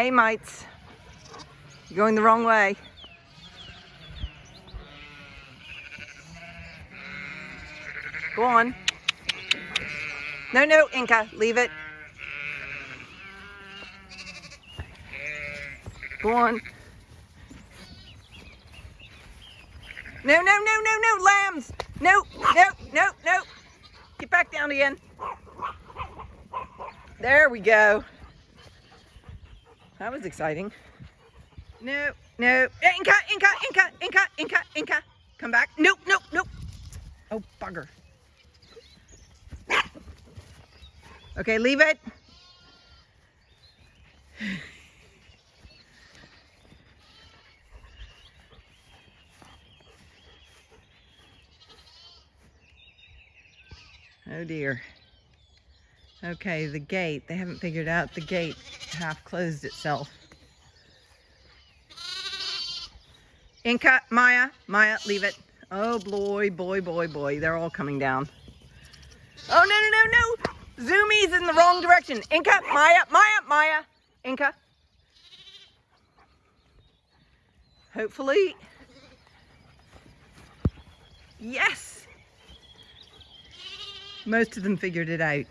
Hey, mites. You're going the wrong way. Go on. No, no, Inca, leave it. Go on. No, no, no, no, no, lambs. No, no, no, no. Get back down again. There we go. That was exciting. No, no. Inca, Inca, Inca, Inca, Inca, Inca. Come back. Nope, nope, nope. Oh, bugger. Okay, leave it. Oh dear. Okay, the gate. They haven't figured out the gate half closed itself. Inca, Maya, Maya, leave it. Oh boy, boy, boy, boy. They're all coming down. Oh, no, no, no, no. Zoomies in the wrong direction. Inca, Maya, Maya, Maya. Inca. Hopefully. Yes. Most of them figured it out.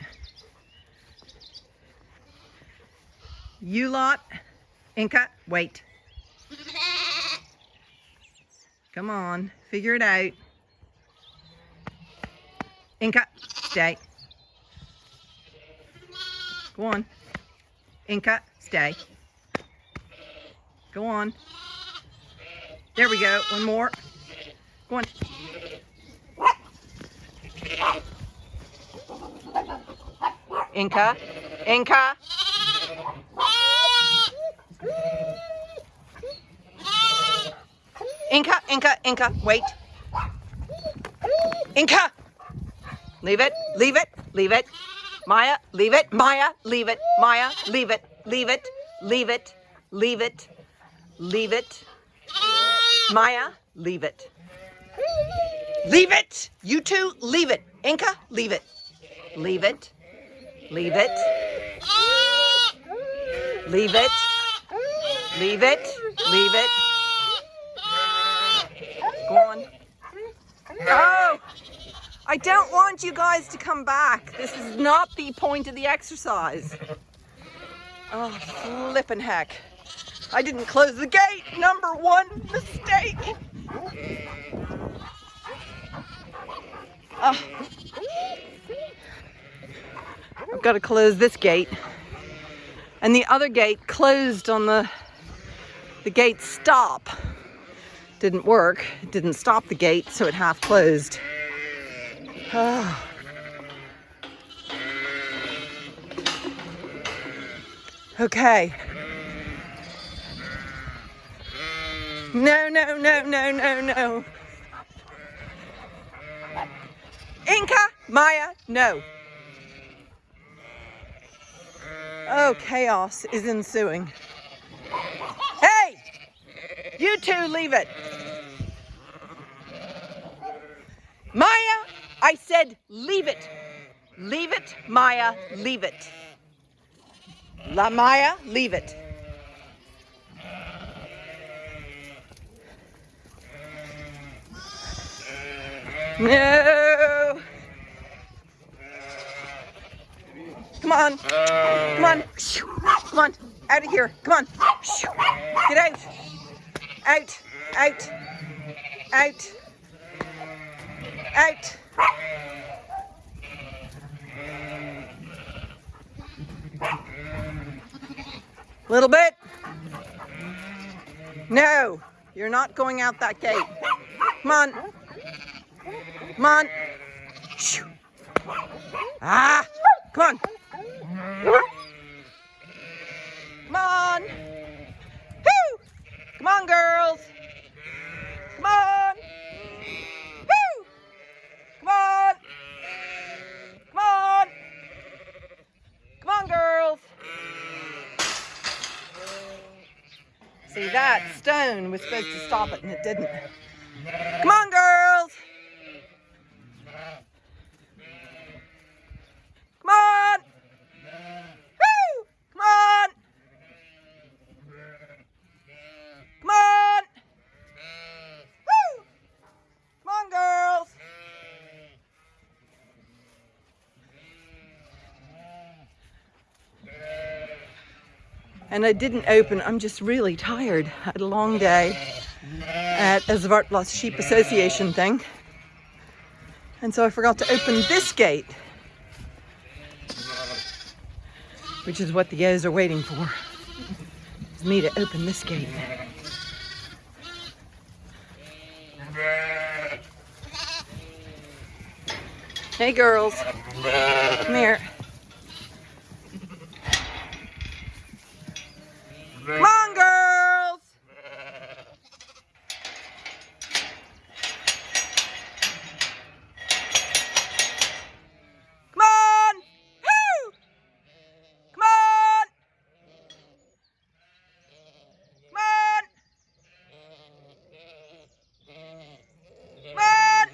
You lot, Inca, wait. Come on, figure it out. Inca, stay. Go on. Inca, stay. Go on. There we go, one more. Go on. Inca, Inca. Inca, Inca, Inca, wait. Inca! Leave it, leave it, leave it. Maya, leave it. Maya, leave it. Maya, leave it, leave it, leave it, leave it, leave it. Maya, leave it. Leave it! You two, leave it. Inca, leave it. Leave it. Leave it. Leave it. Leave it. Leave it. Go on. Oh! I don't want you guys to come back. This is not the point of the exercise. Oh, flippin' heck. I didn't close the gate. Number one mistake. Oh. I've got to close this gate. And the other gate closed on the, the gate stop. Didn't work. It didn't stop the gate, so it half closed. Oh. Okay. No, no, no, no, no, no. Inca, Maya, no. Oh, chaos is ensuing. You two leave it. Maya, I said leave it. Leave it, Maya, leave it. La Maya, leave it. No. Come on. Come on. Come on. Out of here. Come on. Get out. Out. Out. Out. Out. Little bit. No, you're not going out that gate. Come on. Come on. Ah, come on. Come on. Come on, girls. Come on. Woo! Come on. Come on. Come on, girls. See, that stone was supposed to stop it and it didn't. Come on, girls. Come on. Woo! Come on. And I didn't open. I'm just really tired. I had a long day at a Zwartbles Sheep Association thing. And so I forgot to open this gate, which is what the ewes are waiting for, is me to open this gate. Hey girls, come here. Come on girls! Come on! Woo! Come on! Come on! Come on! Come on!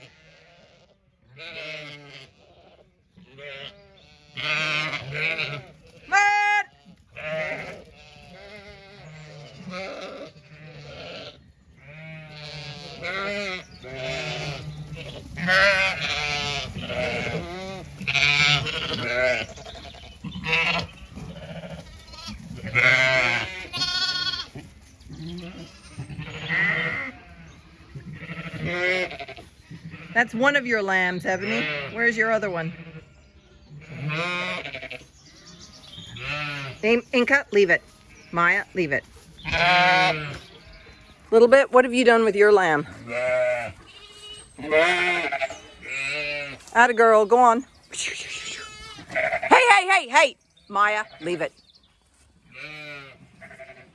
That's one of your lambs, Ebony. Where's your other one? Name Inca, leave it. Maya, leave it. Little bit, what have you done with your lamb? Atta girl, go on. Hey, hey, hey, hey! Maya, leave it.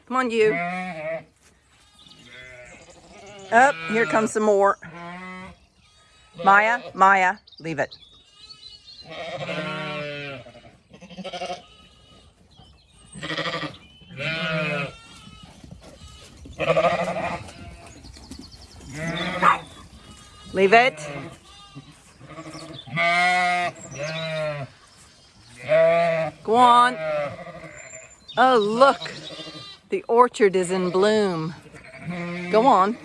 Come on, you. Up, here comes some more. Maya, Maya, leave it. Leave it. Go on. Oh, look. The orchard is in bloom. Go on.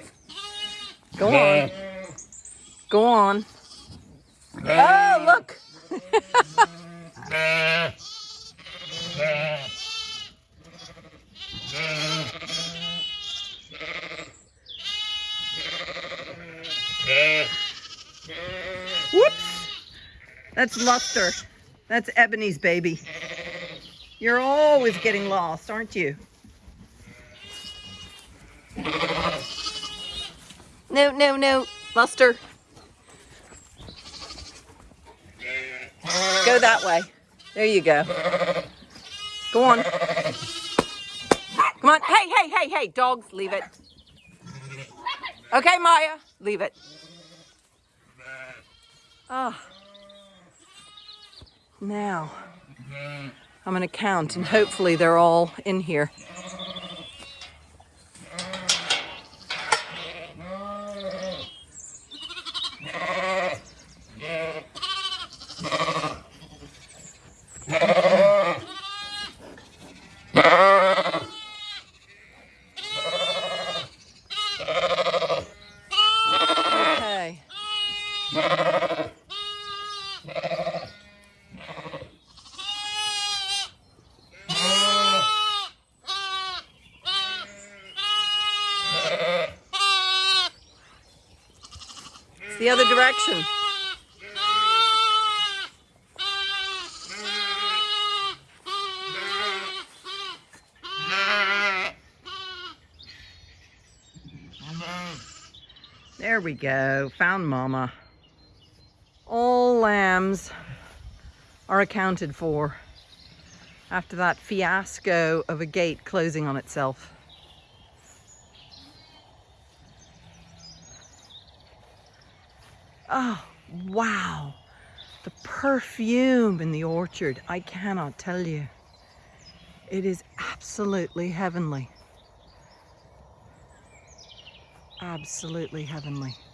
Go on. Go on. Oh, look. Whoops. That's Luster. That's Ebony's baby. You're always getting lost, aren't you? No, no, no. Luster. Go that way. There you go. Go on. Come on. Hey, hey, hey, hey. Dogs, leave it. Okay, Maya, leave it. Oh. Now, I'm going to count and hopefully they're all in here. Okay. It's the other direction. There we go. Found Mama. All lambs are accounted for after that fiasco of a gate closing on itself. Oh, wow. The perfume in the orchard, I cannot tell you. It is absolutely heavenly. Absolutely heavenly.